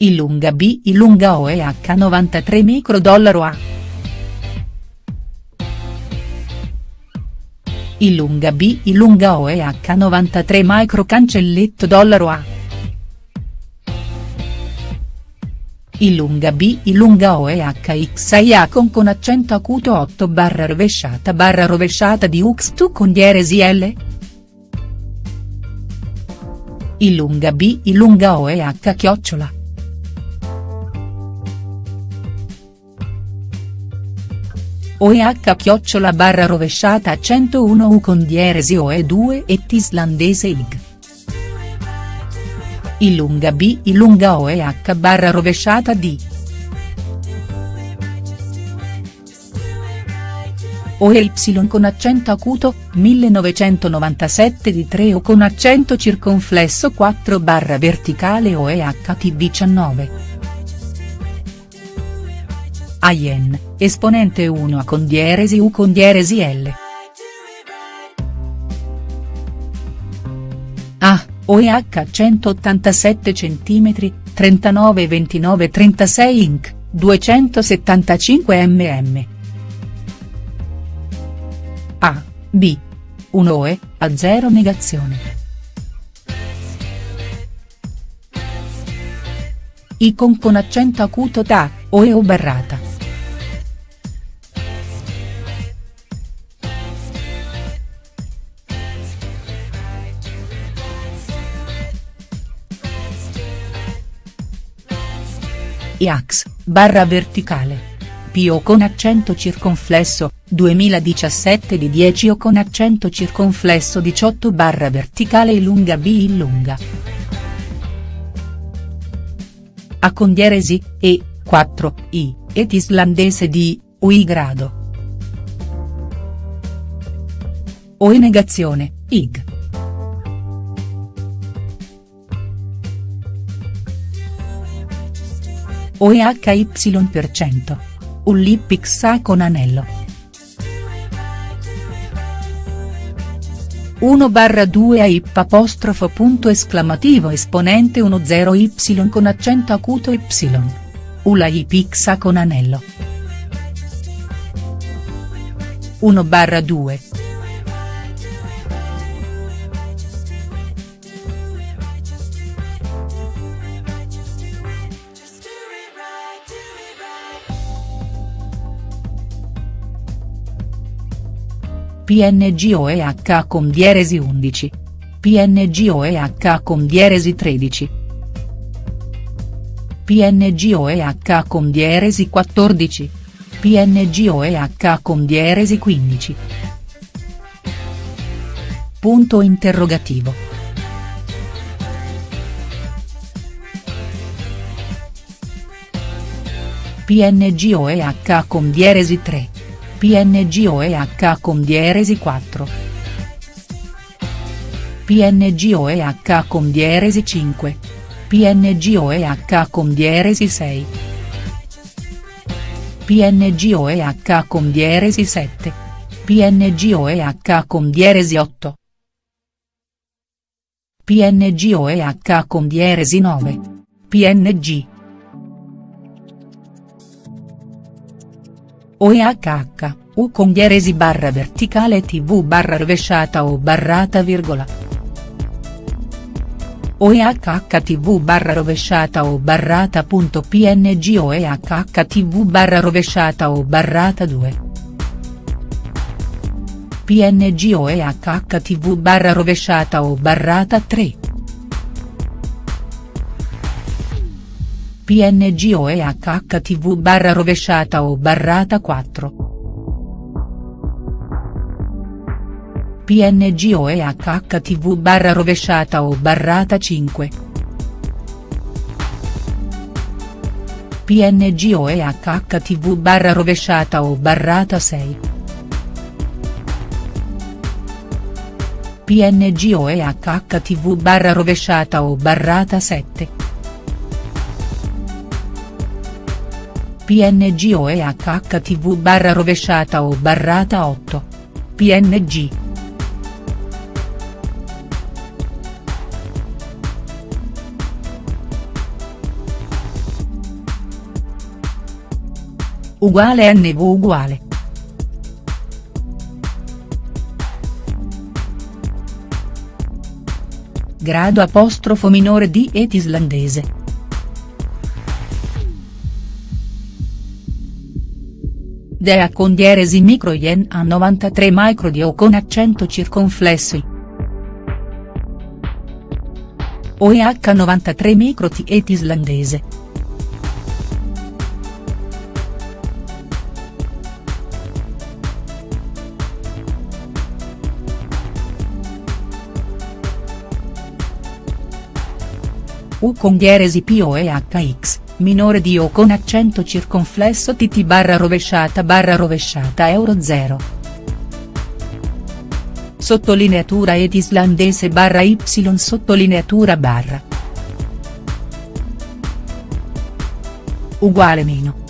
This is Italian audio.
Ilunga B Ilunga OEH 93 microdollaro A. Ilunga B Ilunga OEH 93 micro cancelletto dollaro A. Ilunga B Ilunga OEH XIA con con accento acuto 8 barra rovesciata barra rovesciata di UX2 con dieresi L. Ilunga B Ilunga OEH chiocciola. OEH chiocciola barra rovesciata 101 U con dieresi OE2 et islandese IG. Ilunga B Ilunga OEH barra rovesciata D. OEY con accento acuto, 1997 di 3 o con accento circonflesso 4 barra verticale OEHT19. AIN, esponente 1 A con dieresi U con dieresi L. A, OEH 187 cm, 39 29 36 inch, 275 mm. A, B. 1 OE, a 0 negazione. Icon con accento acuto ta, OE o barrata. IAX, barra verticale. PO con accento circonflesso, 2017 di 10 o con accento circonflesso 18 barra verticale e lunga B in lunga. A con dieresi, E, 4, I, et islandese di, UI grado. O in negazione, IG. OEHY%. Ullipix con anello. 1 barra 2 a ip apostrofo punto esclamativo esponente 10 y con accento acuto y. Ula ipx con anello. 1 barra 2. PNG OEH con dieresi 11. PNG OEH con dieresi 13. PNG OEH con dieresi 14. PNG OEH con dieresi 15. Punto interrogativo. PNG OEH con dieresi 3. PNG OEH con dieresi 4. PNG OEH con dieresi 5. PNG OEH con dieresi 6. PNG OEH con dieresi 7. PNG OEH con dieresi 8. PNG OEH con dieresi 9. PNG. OEHH, U con dieresi barra verticale tv barra rovesciata o barrata virgola. OEHH tv barra rovesciata o barrata punto png OEHH tv barra rovesciata o barrata 2. PNG OEHH tv barra rovesciata o barrata 3. PNG OEHH tv barra rovesciata o barrata 4. PNG OEHH tv barra rovesciata o barrata 5. PNG OEHH tv barra rovesciata o barrata 6. PNG OEHH tv barra rovesciata o barrata 7. PNG o EHHTV barra rovesciata o barrata 8. PNG. Uguale NV uguale. Grado apostrofo minore di et islandese. Dea con dieresi micro yen a 93 micro di O con accento circonflesso OEH 93 micro T et islandese. U con dieresi PO e HX minore di O con accento circonflesso TT barra rovesciata barra rovesciata euro 0. Sottolineatura ed islandese barra y sottolineatura barra. Uguale meno.